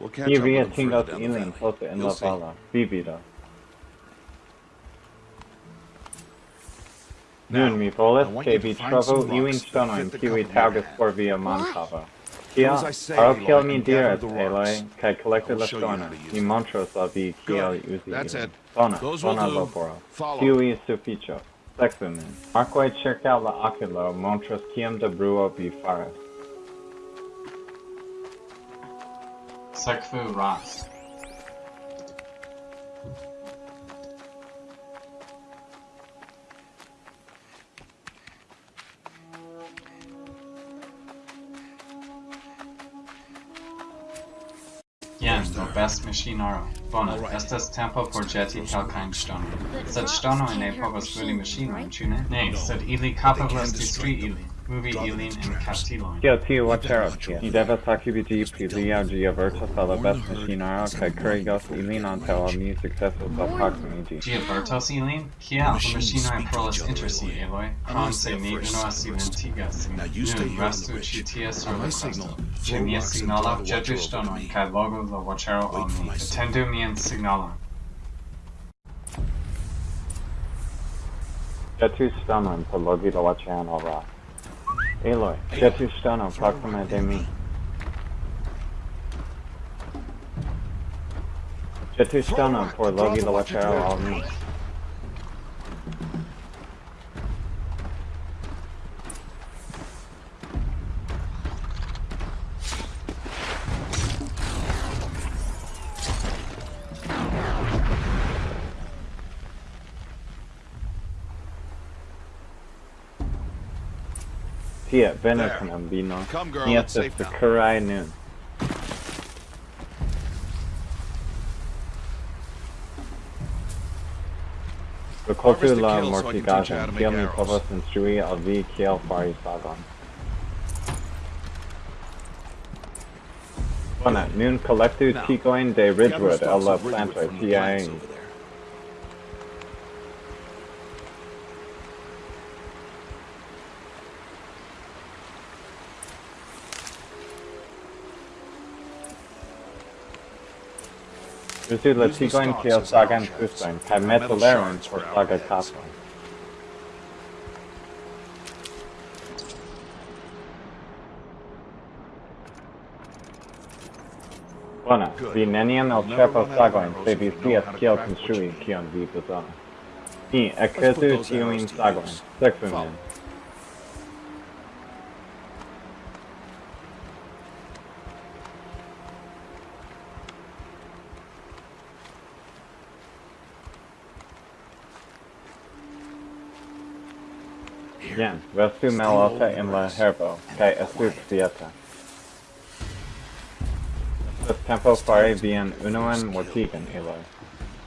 We'll catch up with Iria them tingos further down the ilin valley. pote in You'll la see. vala. Vivida. Nun mi volas I want ke you vi to find trovo some rocks iujn that ŝtonojn fit the kiuj cover you taŭgas have. por via montava. Do Kia, as I say, aro Aloy, kiel mi and gather diras, the Eloi, rocks. kaj kolektu I will la show you how to ŝtonojn, use mi them. montros al vi kiel Good. uzi That's ilin. it. Faras. Sekvu Ras. Jen, do best machinaro. Bona, Alright. estas tempo por ĵeti kelkajn ŝtonojn. Sed ŝtonoj ne povas bruli maŝinojn, ĉu ne? Ne, sed ili kapablas distri ilin, movi ilin en kastilojn. Kio tiu watero tie? Ni devas aktivigi pri lia ĝi avertas al la best maŝinaro kaj kurigos ilin antaŭ ol mi sukcesos alproksimiĝi. Ĝi avertos ilin? Kiel la maŝinoj parolas inter si, Eloj? Krom se ni unuas silentigas sin. Now you stay Nun, here on restu the ridge. ĉi tie sur On la my kresto. signal, Ĉe throw mia rocks and signalo draw the ĵetu watcher over ŝtonojn me. kaj la watchero al mi. my signal. Atendu mian signalon. Ĵetu ŝtonon por logi la watcheron al ra. Eloj, ĵetu ŝtonon proksime de mi. Ĵetu ŝtonon por logi la watchero al mi. Tie, the la kill so I can teach you how mortigaĵon, to make kiel mi povas instrui al vi kiel fari sagon. Bone, nun kolektu Now, tikojn de Ridgewood el la plantoj kapojn. Bona, Good. vi neniam You'll never elĉerpos run out of sagojn, arrows se if vi you know scias how to kiel craft what konstrui you need. kion vi bezonas. Ni put ekretu those tiujn Jen, restu malalte en la herbo, kaj estu kvieta. Estas tempo fari vian unuan mortigan, Eloi.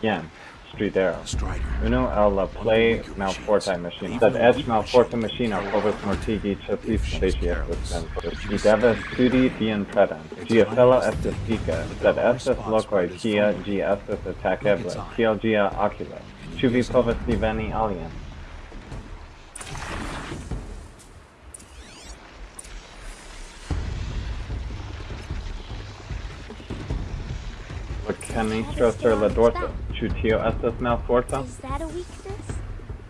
Jen, stridero. Strider. Unu el la play malfortai machine. Sed eĉ malforta machino povas mortigi ĉasiston se ĝi estas senforta. Ĝi devas studi vian predon. Ĝia celo estas dika, sed estas lokoj kie ĝi estas atakebla, kiel ĝia okulo. Ĉu vi povas diveni alien? La canistro sur la dorso. Ĉu tio estas malforta? Is that a weakness?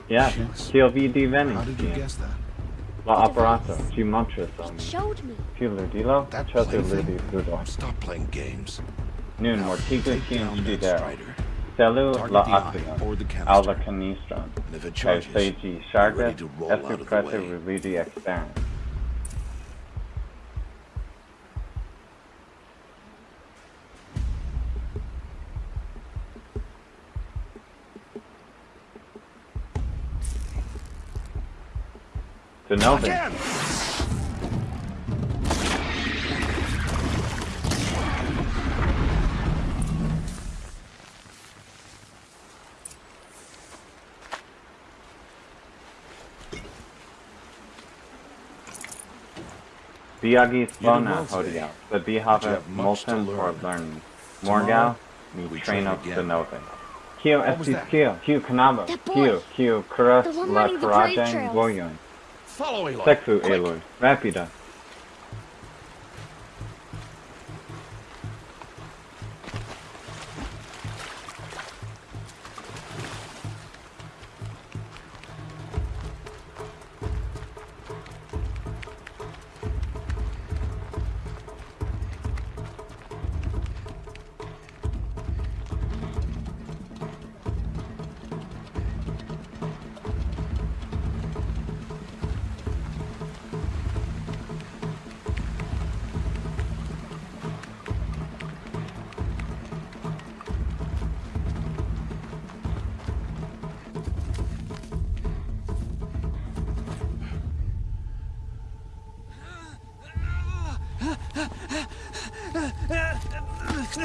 Yes, Yes. kiel vi divenis How did you guess that? La aparato, ĝi montras al It mi. showed me. Tiu ludilo, That ĉesu plaything? ludi ludo. Stop playing games. Nun mortigu Take tiun down that stridero. strider. Celu Target la the eye oculon, or the al la canister. canistron. And if it Kaj charges, se ĝi ŝargas, ready to roll out estu prete way. religi eksteren. Denove, Again! vi agis did bona well today, hodiaŭ, sed vi you have much to multon learn. lerni. Tomorrow, Morgaŭ mi we train trainos again. denove. Kio What was estis that? kio? Kiu knabo? That boy. Kiu? Kiu kuras la running the Follow Aloy. Sekvu, Quick. Eloi, rapida. Mi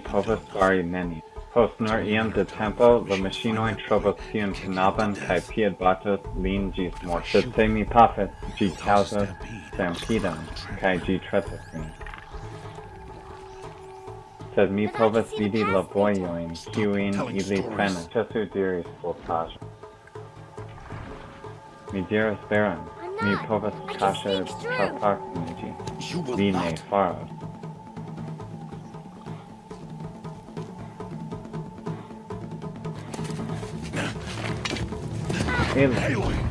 povas fari neni. Post nur iom de tempo, la maŝinoj trovos tiun knabon kaj piedbatos lin ĝis morto. Sed se mi pafas, ĝi kaŭzos stampedon, kaj ĝi tretos min. Sed mi povas vidi la vojojn, kiujn ili prenas. Ĉesu diris voltaĵo. Mi diras veron, mi povas kaŝe traparkumi You will Li ne not. faros. Aloy!